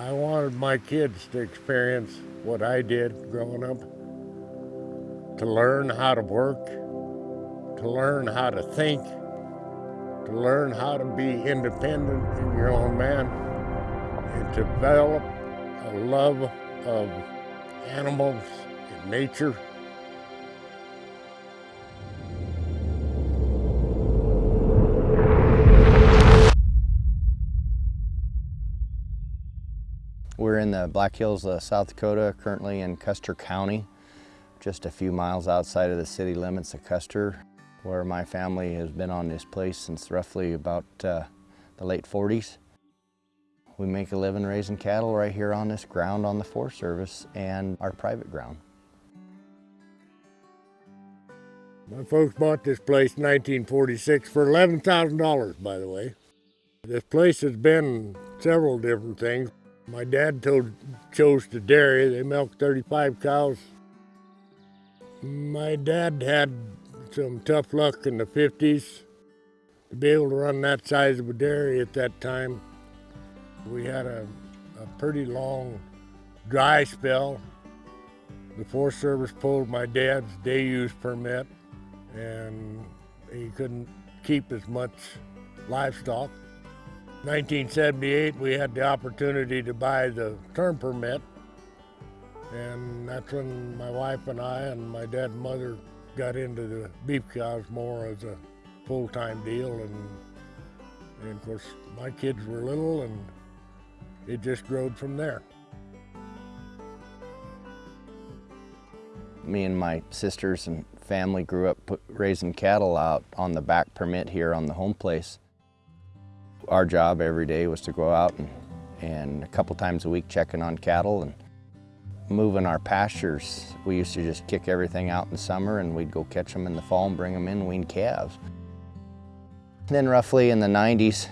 I wanted my kids to experience what I did growing up, to learn how to work, to learn how to think, to learn how to be independent in your own man, and to develop a love of animals and nature. In the Black Hills of South Dakota, currently in Custer County, just a few miles outside of the city limits of Custer, where my family has been on this place since roughly about uh, the late 40s. We make a living raising cattle right here on this ground on the Forest Service and our private ground. My folks bought this place in 1946 for $11,000, by the way. This place has been several different things. My dad told, chose to dairy. They milked 35 cows. My dad had some tough luck in the 50s to be able to run that size of a dairy at that time. We had a, a pretty long dry spell. The Forest Service pulled my dad's day use permit and he couldn't keep as much livestock. 1978, we had the opportunity to buy the term permit, and that's when my wife and I and my dad and mother got into the beef cows more as a full-time deal, and, and of course my kids were little, and it just growed from there. Me and my sisters and family grew up raising cattle out on the back permit here on the home place. Our job every day was to go out and, and a couple times a week checking on cattle and moving our pastures. We used to just kick everything out in the summer and we'd go catch them in the fall and bring them in wean calves. Then roughly in the 90s,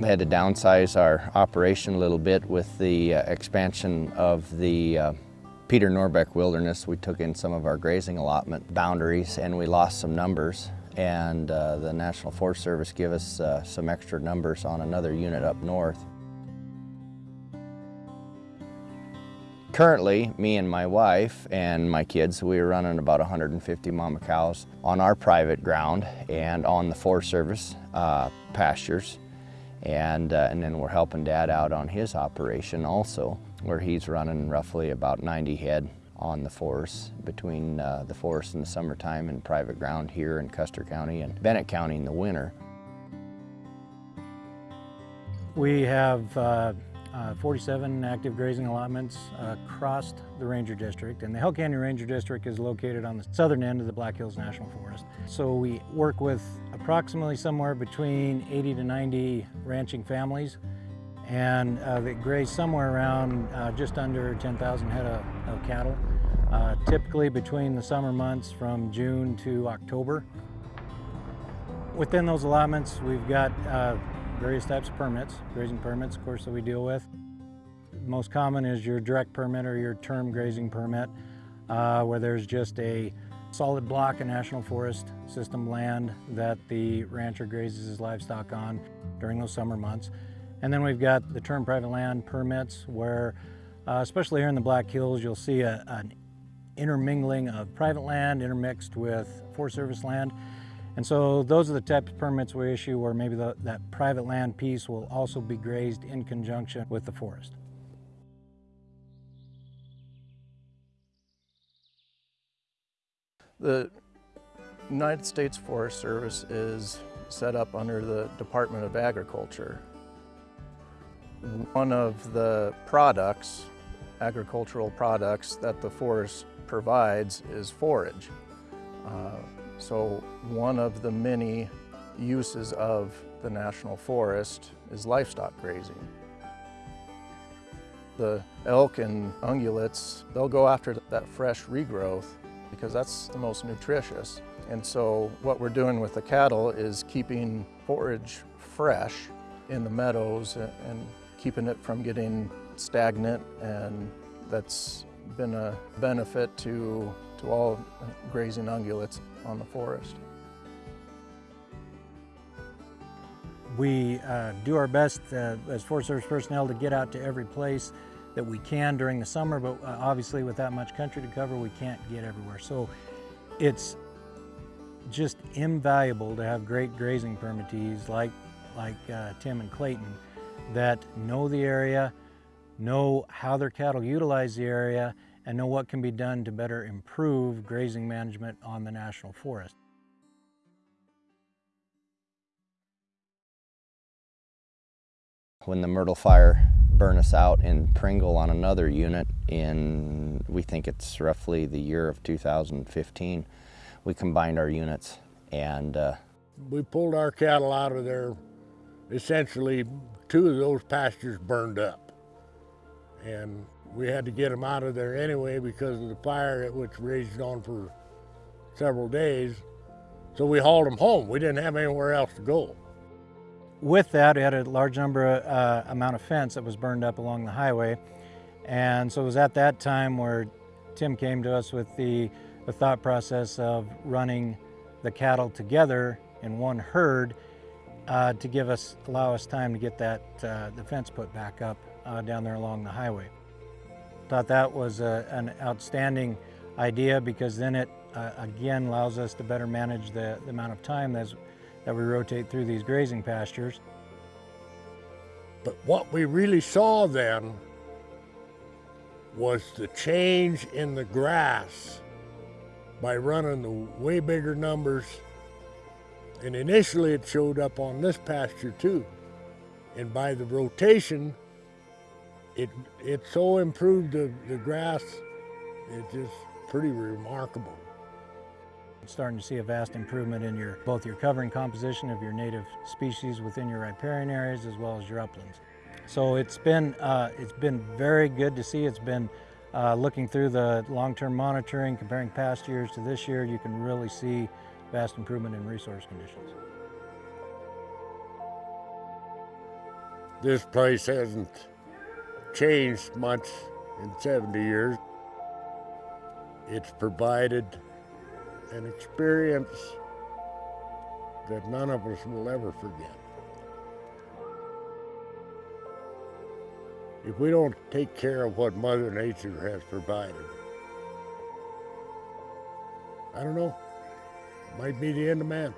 we had to downsize our operation a little bit with the uh, expansion of the uh, Peter Norbeck Wilderness. We took in some of our grazing allotment boundaries and we lost some numbers and uh, the National Forest Service give us uh, some extra numbers on another unit up north. Currently, me and my wife and my kids, we are running about 150 mama cows on our private ground and on the Forest Service uh, pastures. And, uh, and then we're helping Dad out on his operation also, where he's running roughly about 90 head on the forest between uh, the forest in the summertime and private ground here in Custer County and Bennett County in the winter. We have uh, uh, 47 active grazing allotments across the Ranger District and the Hell Canyon Ranger District is located on the southern end of the Black Hills National Forest. So we work with approximately somewhere between 80 to 90 ranching families and uh, they graze somewhere around uh, just under 10,000 head of, of cattle, uh, typically between the summer months from June to October. Within those allotments, we've got uh, various types of permits, grazing permits, of course, that we deal with. Most common is your direct permit or your term grazing permit, uh, where there's just a solid block of National Forest system land that the rancher grazes his livestock on during those summer months. And then we've got the term private land permits where, uh, especially here in the Black Hills, you'll see a, an intermingling of private land intermixed with Forest Service land. And so those are the types of permits we issue where maybe the, that private land piece will also be grazed in conjunction with the forest. The United States Forest Service is set up under the Department of Agriculture. One of the products, agricultural products that the forest provides is forage. Uh, so one of the many uses of the National Forest is livestock grazing. The elk and ungulates, they'll go after that fresh regrowth because that's the most nutritious. And so what we're doing with the cattle is keeping forage fresh in the meadows and keeping it from getting stagnant and that's been a benefit to, to all grazing ungulates on the forest. We uh, do our best uh, as Forest Service personnel to get out to every place that we can during the summer, but uh, obviously with that much country to cover, we can't get everywhere. So it's just invaluable to have great grazing permittees like, like uh, Tim and Clayton that know the area, know how their cattle utilize the area, and know what can be done to better improve grazing management on the national forest. When the Myrtle Fire burned us out in Pringle on another unit in, we think it's roughly the year of 2015, we combined our units and uh, We pulled our cattle out of there. Essentially, two of those pastures burned up. And we had to get them out of there anyway because of the fire, which raged on for several days. So we hauled them home. We didn't have anywhere else to go. With that, we had a large number uh, amount of fence that was burned up along the highway. And so it was at that time where Tim came to us with the, the thought process of running the cattle together in one herd uh, to give us, allow us time to get that, uh, the fence put back up uh, down there along the highway. Thought that was a, an outstanding idea because then it uh, again allows us to better manage the, the amount of time that's, that we rotate through these grazing pastures. But what we really saw then was the change in the grass by running the way bigger numbers. And initially it showed up on this pasture too. And by the rotation, it, it so improved the, the grass, it's just pretty remarkable. Starting to see a vast improvement in your both your covering composition of your native species within your riparian areas as well as your uplands. So it's been uh, it's been very good to see. It's been uh, looking through the long-term monitoring, comparing past years to this year, you can really see vast improvement in resource conditions. This place hasn't changed much in 70 years. It's provided an experience that none of us will ever forget. If we don't take care of what Mother Nature has provided, I don't know, it might be the end of man.